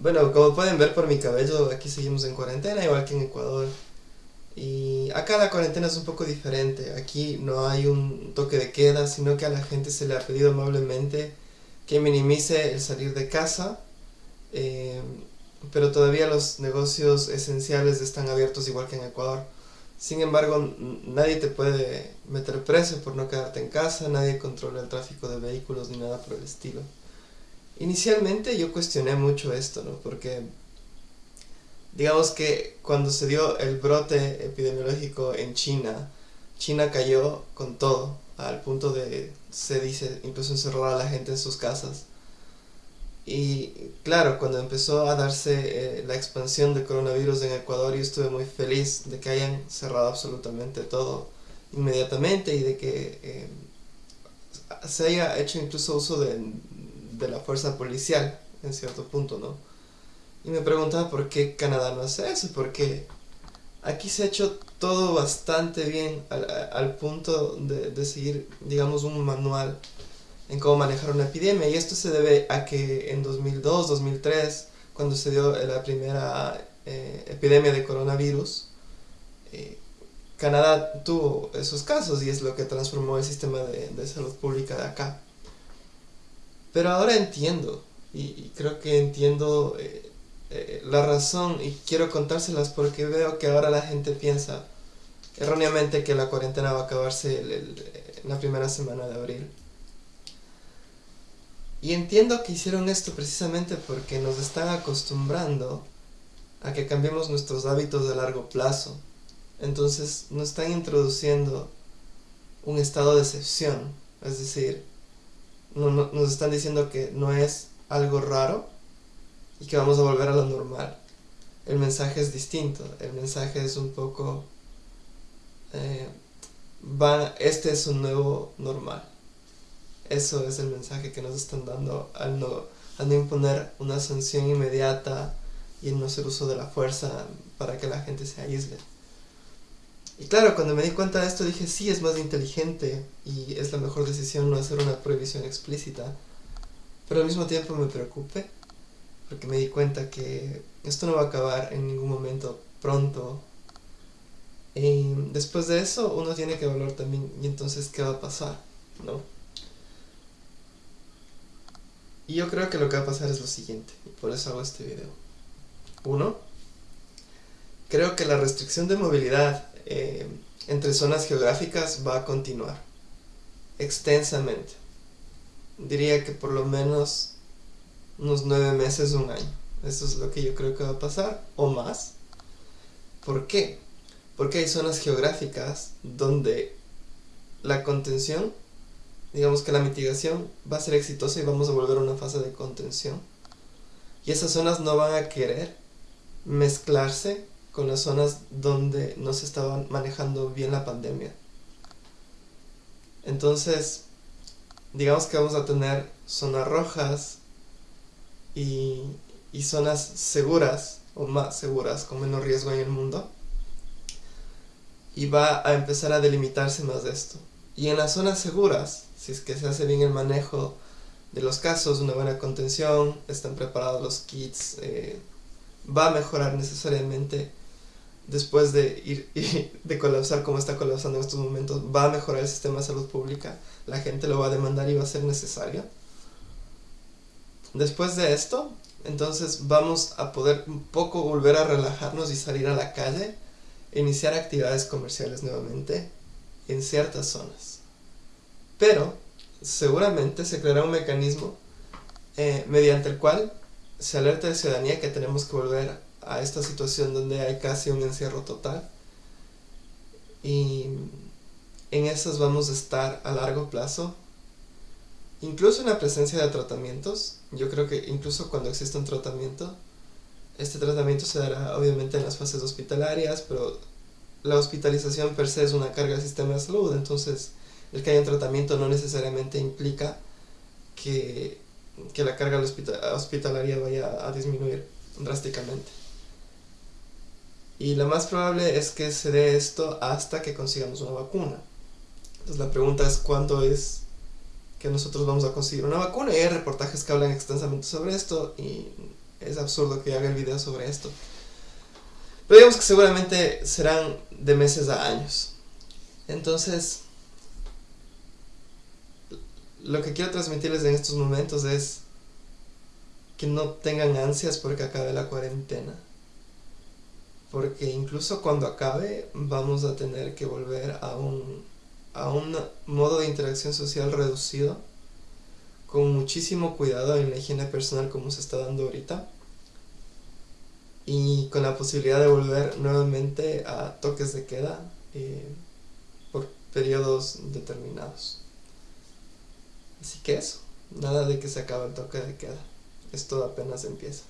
Bueno, como pueden ver por mi cabello, aquí seguimos en cuarentena, igual que en Ecuador. Y acá la cuarentena es un poco diferente. Aquí no hay un toque de queda, sino que a la gente se le ha pedido amablemente que minimice el salir de casa. Eh, pero todavía los negocios esenciales están abiertos igual que en Ecuador. Sin embargo, nadie te puede meter preso por no quedarte en casa, nadie controla el tráfico de vehículos ni nada por el estilo. Inicialmente yo cuestioné mucho esto, ¿no? Porque digamos que cuando se dio el brote epidemiológico en China, China cayó con todo, al punto de, se dice, incluso encerrar a la gente en sus casas. Y claro, cuando empezó a darse eh, la expansión del coronavirus en Ecuador, yo estuve muy feliz de que hayan cerrado absolutamente todo inmediatamente y de que eh, se haya hecho incluso uso de, de la fuerza policial en cierto punto, ¿no? Y me preguntaba por qué Canadá no hace eso, porque aquí se ha hecho todo bastante bien al, punto de, seguir, digamos, un manual en cómo manejar una epidemia. Y esto se debe a que en 2002, 2003, cuando se dio la primera eh, epidemia de coronavirus, eh, Canadá tuvo esos casos y es lo que transformó el sistema de, salud pública de acá. Pero ahora entiendo, y, creo que entiendo eh, eh, la razón y quiero contárselas porque veo que ahora la gente piensa erróneamente que la cuarentena va a acabarse en la primera semana de abril. Y entiendo que hicieron esto precisamente porque nos están acostumbrando a que cambiemos nuestros hábitos de largo plazo. Entonces nos están introduciendo un estado de excepción. Es decir, nos están diciendo que no es algo raro, y que vamos a volver a lo normal. El mensaje es distinto, el mensaje es un poco... Eh, va, este es un nuevo normal. Eso es el mensaje que nos están dando al no, al no imponer una sanción inmediata y no hacer uso de la fuerza para que la gente se aísle. Y claro, cuando me di cuenta de esto dije, sí, es más inteligente y es la mejor decisión no hacer una prohibición explícita. Pero al mismo tiempo me preocupé porque me di cuenta que esto no va a acabar en ningún momento pronto. Y después de eso uno tiene que evaluar también, y entonces, ¿qué va a pasar? ¿No? Y yo creo que lo que va a pasar es lo siguiente, y por eso hago este video. Uno, creo que la restricción de movilidad eh, entre zonas geográficas va a continuar extensamente. Diría que por lo menos unos nueve meses, un año. Eso es lo que yo creo que va a pasar, o más. ¿Por qué? Porque hay zonas geográficas donde la contención, digamos que la mitigación va a ser exitosa y vamos a volver a una fase de contención. Y esas zonas no van a querer mezclarse con las zonas donde no se estaba manejando bien la pandemia. Entonces, digamos que vamos a tener zonas rojas, y, zonas seguras o más seguras con menos riesgo en el mundo y va a empezar a delimitarse más de esto. Y en las zonas seguras, si es que se hace bien el manejo de los casos, una buena contención, están preparados los kits, eh, va a mejorar necesariamente después de ir de colapsar como está colapsando en estos momentos, va a mejorar el sistema de salud pública, la gente lo va a demandar y va a ser necesario. Después de esto, entonces vamos a poder un poco volver a relajarnos y salir a la calle iniciar actividades comerciales nuevamente en ciertas zonas. Pero seguramente se creará un mecanismo eh, mediante el cual se alerta la ciudadanía que tenemos que volver a esta situación donde hay casi un encierro total. Y en esas vamos a estar a largo plazo Incluso en la presencia de tratamientos, yo creo que incluso cuando existe un tratamiento, este tratamiento se dará obviamente en las fases hospitalarias, pero la hospitalización per se es una carga del sistema de salud, entonces el que haya un tratamiento no necesariamente implica que, que la carga hospitalaria vaya a disminuir drásticamente. Y lo más probable es que se dé esto hasta que consigamos una vacuna. Entonces la pregunta es cuándo es que nosotros vamos a conseguir una vacuna y hay reportajes que hablan extensamente sobre esto y es absurdo que haga el video sobre esto. Pero digamos que seguramente serán de meses a años. Entonces, lo que quiero transmitirles en estos momentos es que no tengan ansias porque acabe la cuarentena. Porque incluso cuando acabe vamos a tener que volver a un, a un modo de interacción social reducido, con muchísimo cuidado en la higiene personal como se está dando ahorita, y con la posibilidad de volver nuevamente a toques de queda eh, por periodos determinados. Así que eso, nada de que se acabe el toque de queda. Esto apenas empieza.